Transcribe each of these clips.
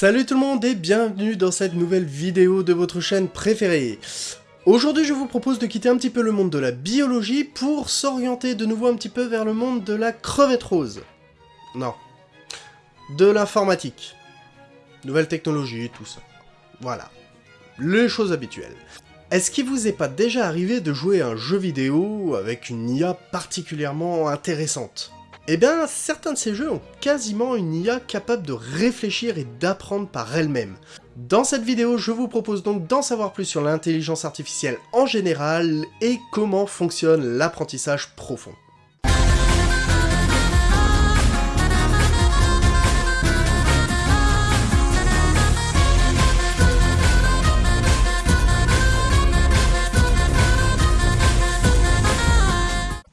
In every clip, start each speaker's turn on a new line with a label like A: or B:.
A: Salut tout le monde et bienvenue dans cette nouvelle vidéo de votre chaîne préférée. Aujourd'hui je vous propose de quitter un petit peu le monde de la biologie pour s'orienter de nouveau un petit peu vers le monde de la crevette rose. Non. De l'informatique. Nouvelles technologies, tout ça. Voilà. Les choses habituelles. Est-ce qu'il vous est pas déjà arrivé de jouer un jeu vidéo avec une IA particulièrement intéressante? Eh bien, certains de ces jeux ont quasiment une IA capable de réfléchir et d'apprendre par elle-même. Dans cette vidéo, je vous propose donc d'en savoir plus sur l'intelligence artificielle en général et comment fonctionne l'apprentissage profond.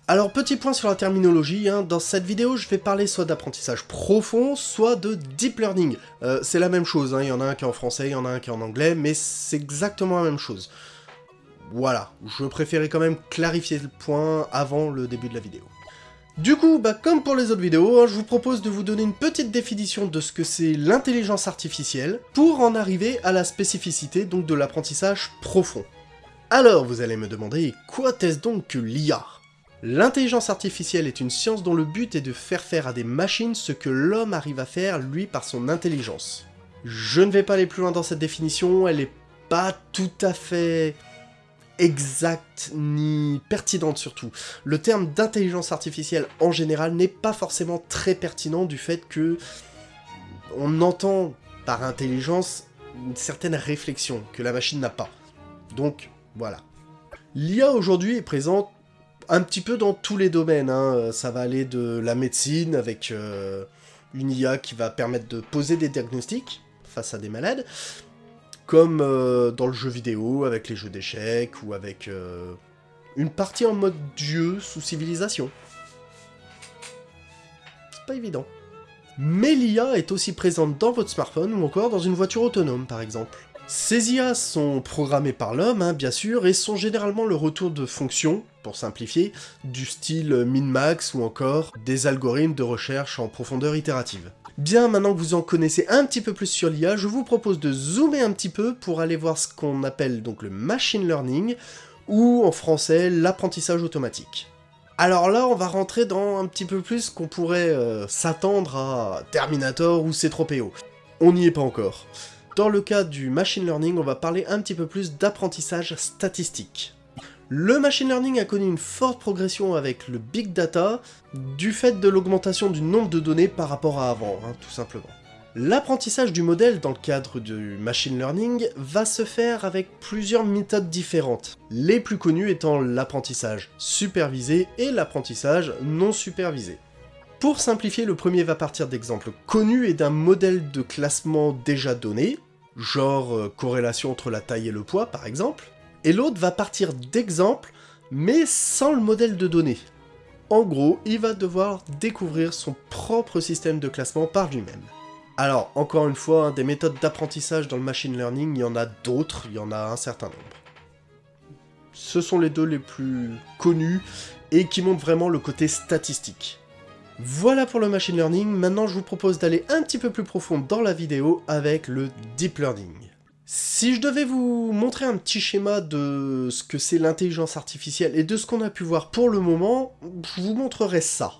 A: Alors petit point sur la terminologie, hein. dans cette vidéo je vais parler soit d'apprentissage profond, soit de deep learning. Euh, c'est la même chose, hein. il y en a un qui est en français, il y en a un qui est en anglais, mais c'est exactement la même chose. Voilà, je préférais quand même clarifier le point avant le début de la vidéo. Du coup, bah, comme pour les autres vidéos, hein, je vous propose de vous donner une petite définition de ce que c'est l'intelligence artificielle, pour en arriver à la spécificité donc de l'apprentissage profond. Alors vous allez me demander, quoi est-ce donc que l'IA L'intelligence artificielle est une science dont le but est de faire faire à des machines ce que l'homme arrive à faire, lui, par son intelligence. Je ne vais pas aller plus loin dans cette définition, elle est pas tout à fait exacte ni pertinente surtout. Le terme d'intelligence artificielle en général n'est pas forcément très pertinent du fait que on entend par intelligence une certaine réflexion que la machine n'a pas. Donc, voilà. L'IA aujourd'hui est présente un petit peu dans tous les domaines. Hein. Ça va aller de la médecine avec euh, une IA qui va permettre de poser des diagnostics face à des malades, comme euh, dans le jeu vidéo avec les jeux d'échecs ou avec euh, une partie en mode dieu sous civilisation. C'est pas évident. Mais l'IA est aussi présente dans votre smartphone ou encore dans une voiture autonome par exemple. Ces IA sont programmées par l'homme, hein, bien sûr, et sont généralement le retour de fonctions, pour simplifier, du style min-max ou encore des algorithmes de recherche en profondeur itérative. Bien, maintenant que vous en connaissez un petit peu plus sur l'IA, je vous propose de zoomer un petit peu pour aller voir ce qu'on appelle donc le machine learning, ou en français l'apprentissage automatique. Alors là, on va rentrer dans un petit peu plus qu'on pourrait euh, s'attendre à Terminator ou C-3PO. On n'y est pas encore. Dans le cas du machine learning, on va parler un petit peu plus d'apprentissage statistique. Le machine learning a connu une forte progression avec le big data, du fait de l'augmentation du nombre de données par rapport à avant, hein, tout simplement. L'apprentissage du modèle dans le cadre du machine learning va se faire avec plusieurs méthodes différentes, les plus connues étant l'apprentissage supervisé et l'apprentissage non supervisé. Pour simplifier, le premier va partir d'exemples connus et d'un modèle de classement déjà donné, genre euh, corrélation entre la taille et le poids par exemple, et l'autre va partir d'exemples, mais sans le modèle de données. En gros, il va devoir découvrir son propre système de classement par lui-même. Alors, encore une fois, hein, des méthodes d'apprentissage dans le machine learning, il y en a d'autres, il y en a un certain nombre. Ce sont les deux les plus connus, et qui montrent vraiment le côté statistique. Voilà pour le machine learning, maintenant je vous propose d'aller un petit peu plus profond dans la vidéo avec le deep learning. Si je devais vous montrer un petit schéma de ce que c'est l'intelligence artificielle et de ce qu'on a pu voir pour le moment, je vous montrerai ça.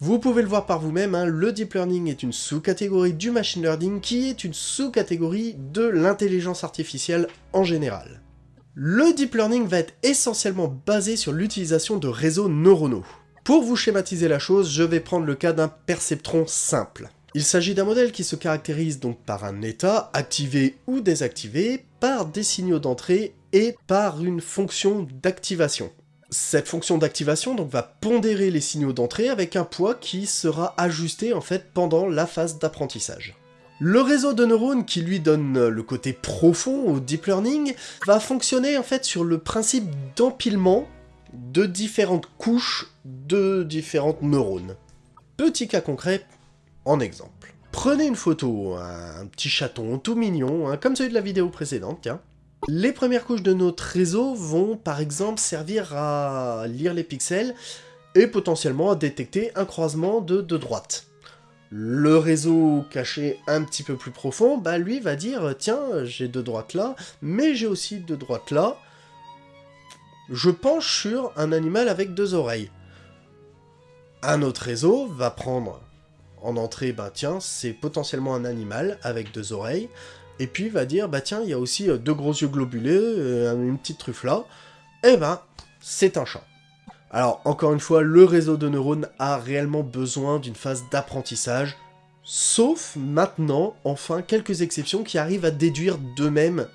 A: Vous pouvez le voir par vous-même, hein, le deep learning est une sous-catégorie du machine learning qui est une sous-catégorie de l'intelligence artificielle en général. Le deep learning va être essentiellement basé sur l'utilisation de réseaux neuronaux. Pour vous schématiser la chose, je vais prendre le cas d'un perceptron simple. Il s'agit d'un modèle qui se caractérise donc par un état, activé ou désactivé, par des signaux d'entrée et par une fonction d'activation. Cette fonction d'activation donc va pondérer les signaux d'entrée avec un poids qui sera ajusté en fait pendant la phase d'apprentissage. Le réseau de neurones qui lui donne le côté profond au deep learning va fonctionner en fait sur le principe d'empilement de différentes couches de différentes neurones. Petit cas concret, en exemple. Prenez une photo, un petit chaton tout mignon, hein, comme celui de la vidéo précédente, tiens. Les premières couches de notre réseau vont par exemple servir à lire les pixels et potentiellement à détecter un croisement de deux droites. Le réseau caché un petit peu plus profond, bah lui va dire « Tiens, j'ai deux droites là, mais j'ai aussi deux droites là. Je penche sur un animal avec deux oreilles. » Un autre réseau va prendre en entrée, bah tiens, c'est potentiellement un animal avec deux oreilles, et puis va dire, bah tiens, il y a aussi euh, deux gros yeux globulés, euh, une petite truffe là, et eh ben, c'est un chat. Alors, encore une fois, le réseau de neurones a réellement besoin d'une phase d'apprentissage, sauf maintenant, enfin, quelques exceptions qui arrivent à déduire d'eux-mêmes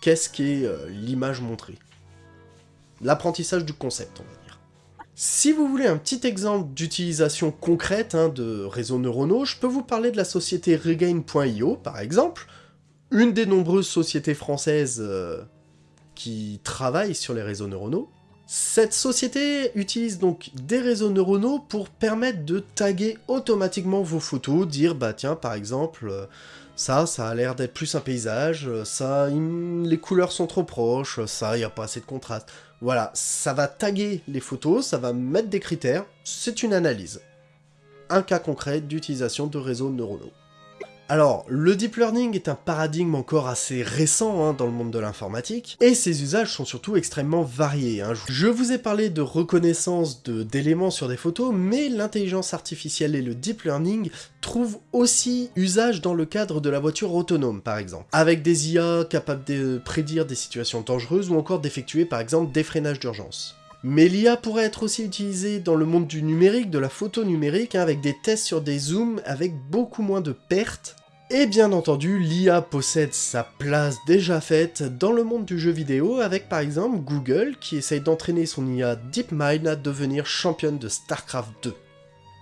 A: qu'est-ce qu'est euh, l'image montrée. L'apprentissage du concept, on va dire. Si vous voulez un petit exemple d'utilisation concrète hein, de réseaux neuronaux, je peux vous parler de la société Regain.io, par exemple, une des nombreuses sociétés françaises euh, qui travaillent sur les réseaux neuronaux. Cette société utilise donc des réseaux neuronaux pour permettre de taguer automatiquement vos photos, dire bah tiens par exemple, euh, ça, ça a l'air d'être plus un paysage, ça, les couleurs sont trop proches, ça, il n'y a pas assez de contraste. Voilà, ça va taguer les photos, ça va mettre des critères, c'est une analyse. Un cas concret d'utilisation de réseaux neuronaux. Alors, le deep learning est un paradigme encore assez récent hein, dans le monde de l'informatique, et ses usages sont surtout extrêmement variés. Hein. Je vous ai parlé de reconnaissance d'éléments sur des photos, mais l'intelligence artificielle et le deep learning trouvent aussi usage dans le cadre de la voiture autonome, par exemple, avec des IA capables de prédire des situations dangereuses ou encore d'effectuer par exemple des freinages d'urgence. Mais l'IA pourrait être aussi utilisée dans le monde du numérique, de la photo numérique, hein, avec des tests sur des zooms avec beaucoup moins de pertes. Et bien entendu, l'IA possède sa place déjà faite dans le monde du jeu vidéo avec par exemple Google qui essaye d'entraîner son IA DeepMind à devenir championne de StarCraft 2.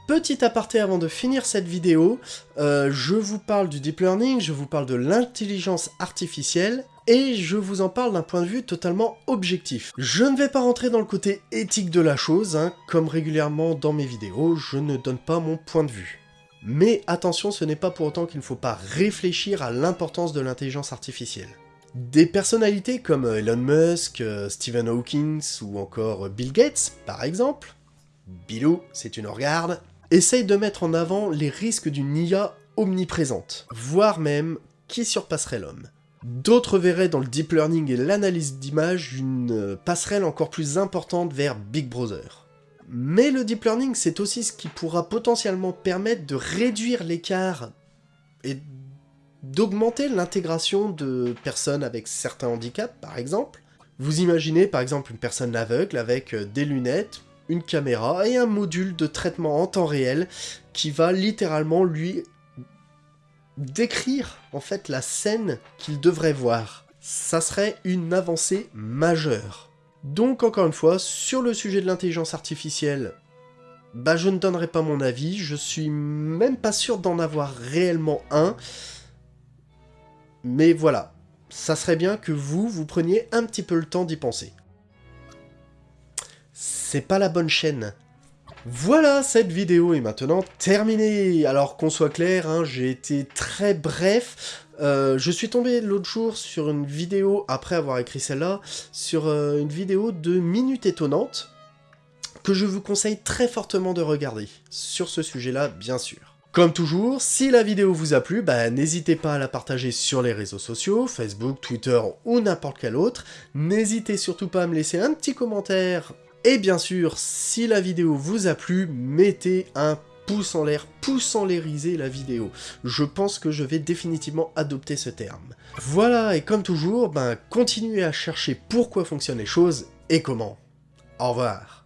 A: Petit aparté avant de finir cette vidéo, euh, je vous parle du deep learning, je vous parle de l'intelligence artificielle, et je vous en parle d'un point de vue totalement objectif. Je ne vais pas rentrer dans le côté éthique de la chose, hein, comme régulièrement dans mes vidéos, je ne donne pas mon point de vue. Mais attention, ce n'est pas pour autant qu'il ne faut pas réfléchir à l'importance de l'intelligence artificielle. Des personnalités comme Elon Musk, euh, Stephen Hawking ou encore Bill Gates, par exemple, Bilou, c'est une regarde, essayent de mettre en avant les risques d'une IA omniprésente, voire même qui surpasserait l'homme. D'autres verraient dans le deep learning et l'analyse d'images une euh, passerelle encore plus importante vers Big Brother. Mais le deep learning, c'est aussi ce qui pourra potentiellement permettre de réduire l'écart et d'augmenter l'intégration de personnes avec certains handicaps, par exemple. Vous imaginez par exemple une personne aveugle avec euh, des lunettes, une caméra et un module de traitement en temps réel qui va littéralement lui décrire en fait la scène qu'il devrait voir. Ça serait une avancée majeure. Donc encore une fois, sur le sujet de l'intelligence artificielle, bah je ne donnerai pas mon avis, je suis même pas sûr d'en avoir réellement un. Mais voilà, ça serait bien que vous, vous preniez un petit peu le temps d'y penser. C'est pas la bonne chaîne. Voilà, cette vidéo est maintenant terminée. Alors qu'on soit clair, hein, j'ai été très bref. Euh, je suis tombé l'autre jour sur une vidéo, après avoir écrit celle-là, sur euh, une vidéo de Minutes Étonnantes, que je vous conseille très fortement de regarder, sur ce sujet-là, bien sûr. Comme toujours, si la vidéo vous a plu, bah, n'hésitez pas à la partager sur les réseaux sociaux, Facebook, Twitter ou n'importe quel autre. N'hésitez surtout pas à me laisser un petit commentaire et bien sûr, si la vidéo vous a plu, mettez un pouce en l'air, pouce en l'airiser la vidéo. Je pense que je vais définitivement adopter ce terme. Voilà, et comme toujours, ben, continuez à chercher pourquoi fonctionnent les choses et comment. Au revoir.